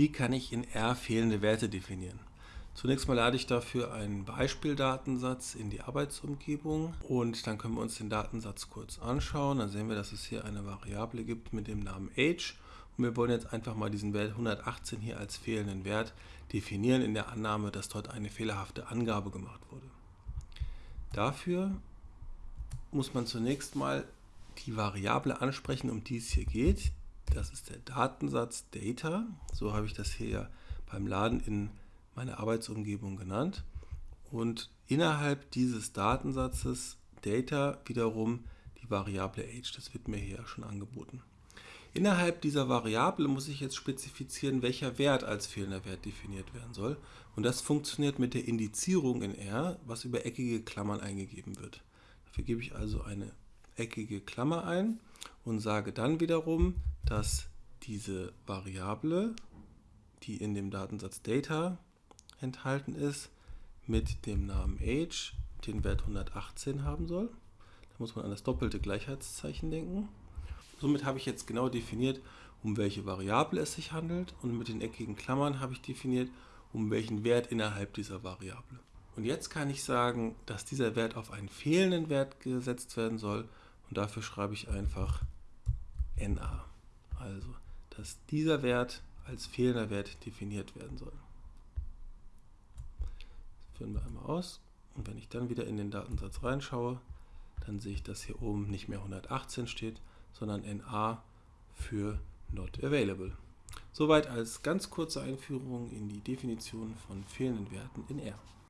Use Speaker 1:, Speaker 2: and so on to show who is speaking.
Speaker 1: Wie kann ich in R fehlende Werte definieren? Zunächst mal lade ich dafür einen Beispieldatensatz in die Arbeitsumgebung und dann können wir uns den Datensatz kurz anschauen. Dann sehen wir, dass es hier eine Variable gibt mit dem Namen age und wir wollen jetzt einfach mal diesen Wert 118 hier als fehlenden Wert definieren in der Annahme, dass dort eine fehlerhafte Angabe gemacht wurde. Dafür muss man zunächst mal die Variable ansprechen, um die es hier geht. Das ist der Datensatz Data. So habe ich das hier beim Laden in meine Arbeitsumgebung genannt. Und innerhalb dieses Datensatzes Data wiederum die Variable Age. Das wird mir hier schon angeboten. Innerhalb dieser Variable muss ich jetzt spezifizieren, welcher Wert als fehlender Wert definiert werden soll. Und das funktioniert mit der Indizierung in R, was über eckige Klammern eingegeben wird. Dafür gebe ich also eine eckige Klammer ein und sage dann wiederum, dass diese Variable, die in dem Datensatz Data enthalten ist, mit dem Namen Age den Wert 118 haben soll. Da muss man an das doppelte Gleichheitszeichen denken. Somit habe ich jetzt genau definiert, um welche Variable es sich handelt und mit den eckigen Klammern habe ich definiert, um welchen Wert innerhalb dieser Variable. Und jetzt kann ich sagen, dass dieser Wert auf einen fehlenden Wert gesetzt werden soll und dafür schreibe ich einfach NA. Also, dass dieser Wert als fehlender Wert definiert werden soll. Das führen wir einmal aus. Und wenn ich dann wieder in den Datensatz reinschaue, dann sehe ich, dass hier oben nicht mehr 118 steht, sondern NA für Not Available. Soweit als ganz kurze Einführung in die Definition von fehlenden Werten in R.